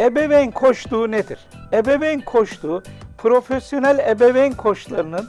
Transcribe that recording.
Ebeveyn koçluğu nedir? Ebeveyn koçluğu profesyonel ebeveyn koçlarının